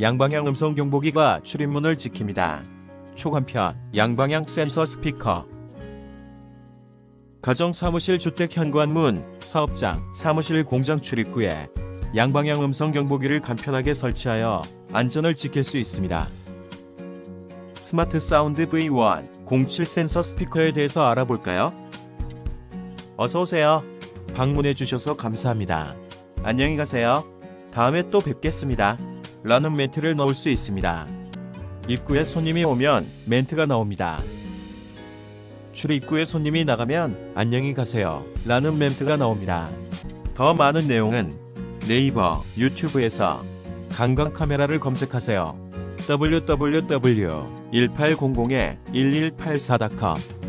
양방향 음성 경보기가 출입문을 지킵니다. 초간편 양방향 센서 스피커 가정 사무실 주택 현관문, 사업장, 사무실 공장 출입구에 양방향 음성 경보기를 간편하게 설치하여 안전을 지킬 수 있습니다. 스마트 사운드 V1 07 센서 스피커에 대해서 알아볼까요? 어서 오세요. 방문해 주셔서 감사합니다. 안녕히 가세요. 다음에 또 뵙겠습니다. 라는 멘트를 넣을 수 있습니다. 입구에 손님이 오면 멘트가 나옵니다. 출입구에 손님이 나가면 안녕히 가세요. 라는 멘트가 나옵니다. 더 많은 내용은 네이버, 유튜브에서 강강 카메라를 검색하세요. www.1800-1184.com